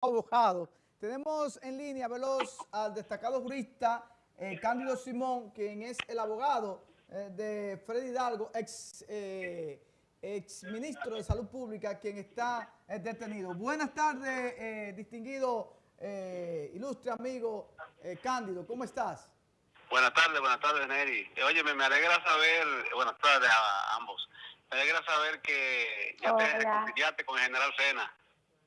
abogado. Tenemos en línea, veloz, al destacado jurista eh, Cándido Simón, quien es el abogado eh, de Freddy Hidalgo, ex, eh, ex ministro de Salud Pública, quien está detenido. Buenas tardes, distinguido, ilustre amigo Cándido, ¿cómo estás? Buenas tardes, buenas tardes, Neri. Oye, me alegra saber, buenas tardes a ambos, me alegra saber que ya te reconciliaste con el general Sena.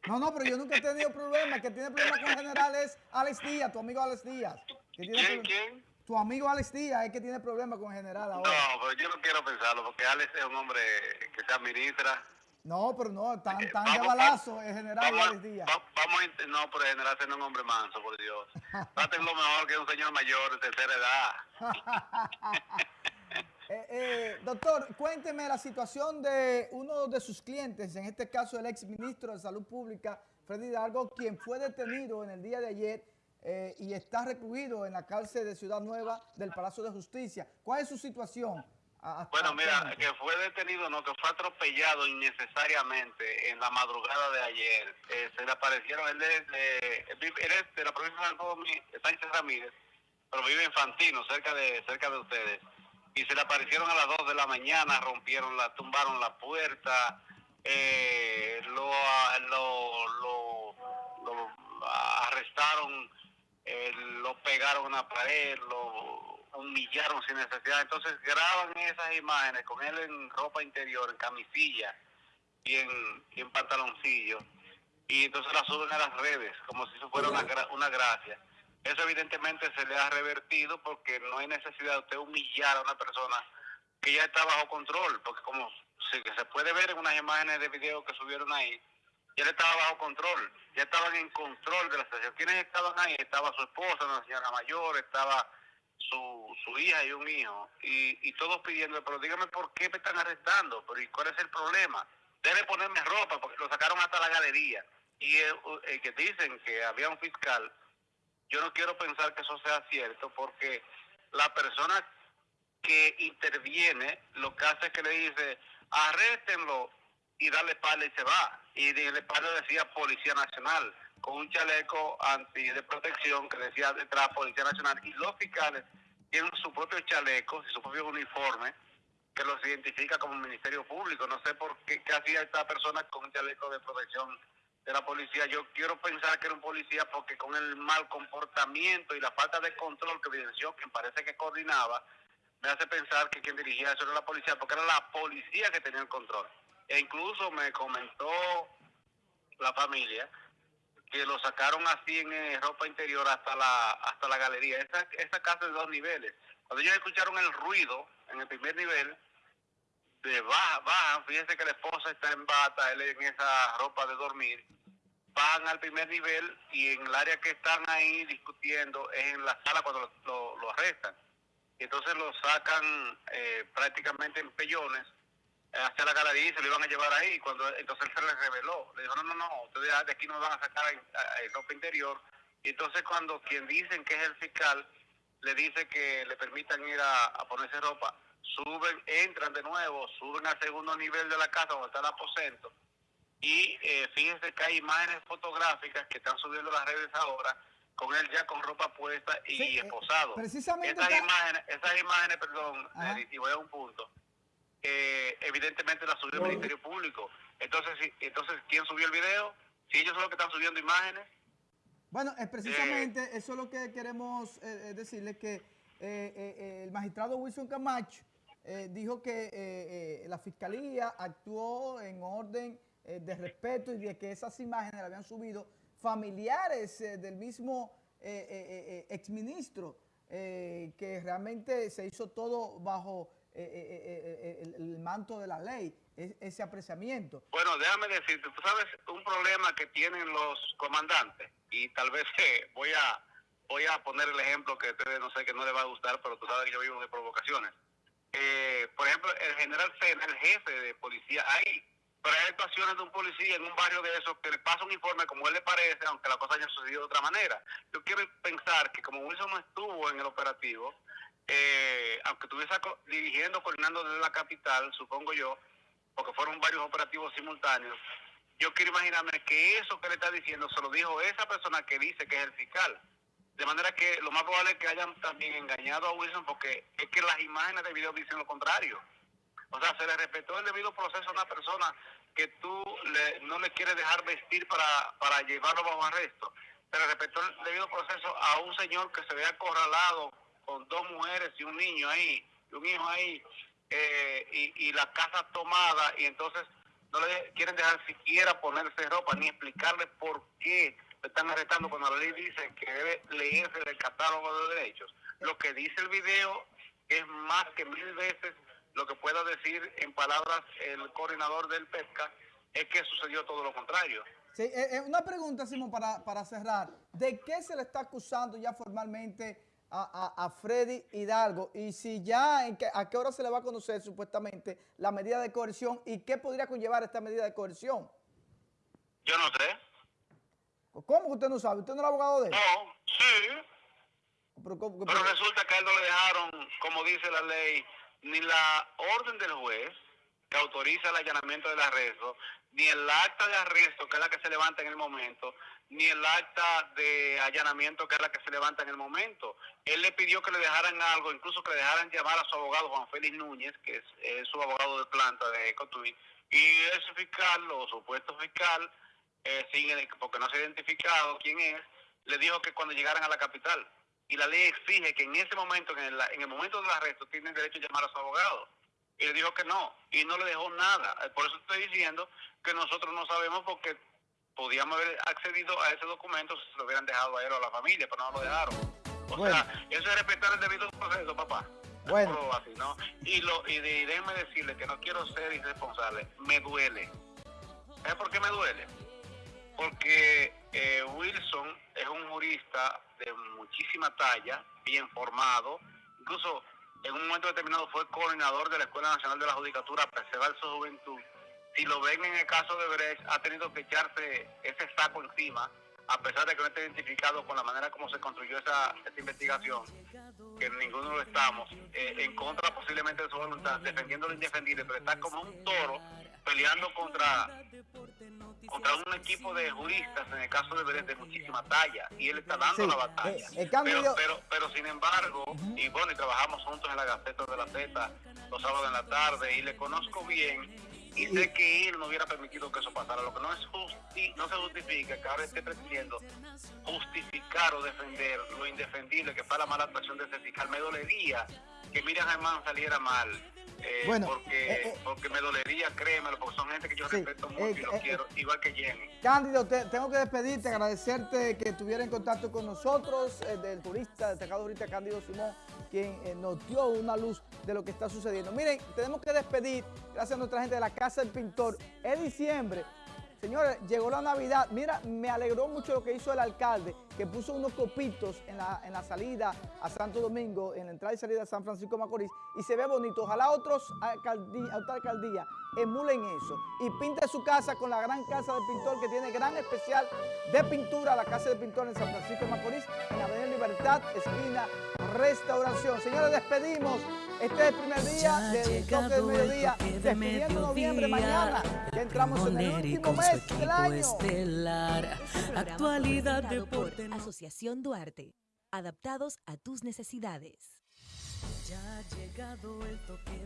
No, no, pero yo nunca he tenido problemas. que tiene problemas con el general es Alex Díaz, tu amigo Alex Díaz. ¿Quién, quién? Tu amigo Alex Díaz es que tiene problemas con el general ahora. No, pero yo no quiero pensarlo, porque Alex es un hombre que se administra. No, pero no, tan, eh, tan de balazo el general Alex Díaz. vamos a, no, pero el general es un hombre manso, por Dios. lo mejor que un señor mayor de tercera edad. Eh, eh, doctor, cuénteme la situación de uno de sus clientes, en este caso el ex ministro de Salud Pública, Freddy Hidalgo, quien fue detenido en el día de ayer eh, y está recluido en la cárcel de Ciudad Nueva del Palacio de Justicia. ¿Cuál es su situación? bueno, mira, que fue detenido, no, que fue atropellado innecesariamente en la madrugada de ayer. se le aparecieron, él es, de, la provincia de San Sánchez Ramírez, pero vive en Fantino, cerca de, cerca de ustedes y se le aparecieron a las 2 de la mañana, rompieron la, tumbaron la puerta, eh, lo, lo, lo, arrestaron, eh, lo pegaron a una pared, lo humillaron sin necesidad. Entonces graban esas imágenes con él en ropa interior, en camisilla y en, y en pantaloncillo. Y entonces las suben a las redes, como si eso fuera una, una gracia. Eso evidentemente se le ha revertido porque no hay necesidad de usted humillar a una persona que ya está bajo control, porque como se, se puede ver en unas imágenes de video que subieron ahí, ya estaba bajo control, ya estaban en control de la situación. ¿Quiénes estaban ahí? Estaba su esposa, una señora mayor, estaba su, su hija y un hijo, y, y todos pidiendo, pero dígame por qué me están arrestando, pero ¿y cuál es el problema? Debe ponerme ropa, porque lo sacaron hasta la galería. Y el que dicen que había un fiscal yo no quiero pensar que eso sea cierto porque la persona que interviene lo que hace es que le dice, arréstenlo y dale pala y se va. Y de pala decía Policía Nacional, con un chaleco anti de protección que decía detrás Policía Nacional. Y los fiscales tienen su propio chaleco y su propio uniforme que los identifica como Ministerio Público. No sé por qué, qué hacía esta persona con un chaleco de protección de la policía. Yo quiero pensar que era un policía porque con el mal comportamiento y la falta de control que evidenció, quien parece que coordinaba, me hace pensar que quien dirigía eso era la policía, porque era la policía que tenía el control. E incluso me comentó la familia que lo sacaron así en eh, ropa interior hasta la hasta la galería. Esa, esa casa de dos niveles. Cuando ellos escucharon el ruido en el primer nivel, de baja, bajan, fíjense que la esposa está en bata, él en esa ropa de dormir, van al primer nivel y en el área que están ahí discutiendo es en la sala cuando lo, arrestan. Entonces lo sacan eh, prácticamente en pellones hacia la galería y se lo iban a llevar ahí. cuando Entonces él se les reveló. Le dijo, no, no, no, ustedes de aquí no van a sacar ropa interior. Y entonces cuando quien dicen que es el fiscal le dice que le permitan ir a ponerse ropa, suben, entran de nuevo, suben al segundo nivel de la casa donde está el aposento y eh, fíjense que hay imágenes fotográficas que están subiendo las redes ahora con él ya con ropa puesta y eh, esposado. precisamente esas, imágenes, esas imágenes, perdón, y voy a un punto, eh, evidentemente las subió el Ministerio Público. Entonces, entonces, ¿quién subió el video? Si ellos son los que están subiendo imágenes. Bueno, es precisamente eso es lo que queremos decirle que el magistrado Wilson Camacho eh, dijo que eh, eh, la fiscalía actuó en orden de respeto y de que esas imágenes le habían subido familiares del mismo exministro, que realmente se hizo todo bajo el, manto de la ley, ese apreciamiento. Bueno, déjame decirte, tú sabes un problema que tienen los comandantes, y tal vez voy a voy a poner el ejemplo que ustedes no sé que no les va a gustar, pero tú sabes que yo vivo de provocaciones eh, por ejemplo, el general Sena, el jefe de policía, ahí, pero hay actuaciones de un policía en un barrio de esos que le pasa un informe como él le parece, aunque la cosa haya sucedido de otra manera. Yo quiero pensar que como Wilson no estuvo en el operativo, eh, aunque estuviese dirigiendo, coordinando desde la capital, supongo yo, porque fueron varios operativos simultáneos, yo quiero imaginarme que eso que le está diciendo se lo dijo esa persona que dice que es el fiscal. De manera que lo más probable es que hayan también engañado a Wilson porque es que las imágenes de video dicen lo contrario. O sea, se le respetó el debido proceso a una persona que tú no le quieres dejar vestir para, para llevarlo bajo arresto. Se le respetó el debido proceso a un señor que se ve acorralado con dos mujeres y un niño ahí, y un hijo ahí, eh, y, y la casa tomada, y entonces no le quieren dejar siquiera ponerse ropa ni explicarle por qué están arrestando cuando la ley dice que debe leerse el catálogo de derechos. Lo que dice el video es más que mil veces lo que pueda decir en palabras el coordinador del pesca es que sucedió todo lo contrario. Sí, eh, eh, una pregunta, Simón, para, para cerrar. ¿De qué se le está acusando ya formalmente a, a, Freddy Hidalgo? Y si ya, en ¿a qué hora se le va a conocer supuestamente la medida de coerción? ¿Y qué podría conllevar esta medida de coerción? Yo no sé. ¿Cómo que usted no sabe? ¿Usted no es abogado de él? No, sí. Pero, pero resulta que a él no le dejaron, como dice la ley, ni la orden del juez que autoriza el allanamiento del arresto, ni el acta de arresto, que es la que se levanta en el momento, ni el acta de allanamiento, que es la que se levanta en el momento. Él le pidió que le dejaran algo, incluso que le dejaran llamar a su abogado Juan Félix Núñez, que es, su abogado de planta de Ecotuí, y ese fiscal, o supuesto fiscal, eh, sin, porque no se ha identificado quién es, le dijo que cuando llegaran a la capital, y la ley exige que en ese momento, en el, en el momento del arresto, tienen derecho a llamar a su abogado. Y le dijo que no, y no le dejó nada. Eh, por eso estoy diciendo que nosotros no sabemos porque podíamos haber accedido a ese documento si se lo hubieran dejado a él o a la familia, pero no lo dejaron. O sea, eso es respetar el debido proceso, papá. Bueno. Y, lo, y, déjenme decirle que no quiero ser irresponsable. Me duele. ¿Sabes por qué me duele? Porque eh, Wilson es un jurista de muchísima talla, bien formado, incluso en un momento determinado fue coordinador de la Escuela Nacional de la Judicatura, preservar su juventud. Si lo ven en el caso de Brecht, ha tenido que echarse ese saco encima, a pesar de que no esté identificado con la manera como se construyó esa, investigación, que ninguno lo estamos, eh, en contra posiblemente de su voluntad, defendiendo lo indefendible, pero está como un toro peleando contra contra un equipo de juristas, en el caso de Belén, de muchísima talla, y él está dando la batalla. Eh, pero, pero, pero, sin embargo, y bueno, y trabajamos juntos en la Gaceta de la Z los sábados en la tarde, y le conozco bien, y sé que él no hubiera permitido que eso pasara. Lo que no es justi no se justifica que ahora esté pretendiendo justificar o defender lo indefendible que fue la mala actuación de ese fiscal. Me dolería que Miriam Germán saliera mal eh, bueno, porque, eh, eh, porque me dolería, créemelo, porque son gente que yo respeto mucho y los quiero, igual que Jenny. Cándido, tengo que despedirte, agradecerte que estuviera en contacto con nosotros, del turista, destacado ahorita Cándido Simón, quien nos dio una luz de lo que está sucediendo. Miren, tenemos que despedir, gracias a nuestra gente de la Casa del Pintor, es diciembre, Señores, llegó la Navidad. Mira, me alegró mucho lo que hizo el alcalde, que puso unos copitos en la, en la salida a Santo Domingo, en la entrada y salida a San Francisco de Macorís, y se ve bonito. Ojalá otros alcaldía, otra alcaldía emulen eso y pinte su casa con la gran casa del pintor que tiene gran especial de pintura, la casa del pintor en San Francisco de Macorís, en la Avenida Libertad, esquina Restauración. Señores, despedimos. Este es el primer día del toque del mediodía, despidiendo noviembre mañana, que entramos en el último mes del año. Estelar, actualidad, deporte. Asociación Duarte, adaptados a tus necesidades. Ya ha llegado el toque.